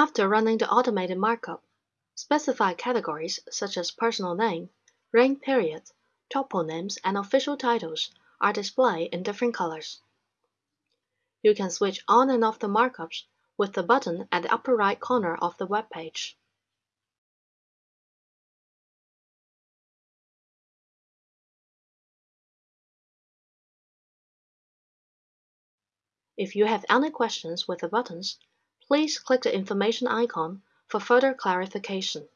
After running the automated markup, specified categories such as personal name, reign period, toponyms, and official titles are displayed in different colors. You can switch on and off the markups with the button at the upper right corner of the web page. If you have any questions with the buttons, please click the information icon for further clarification.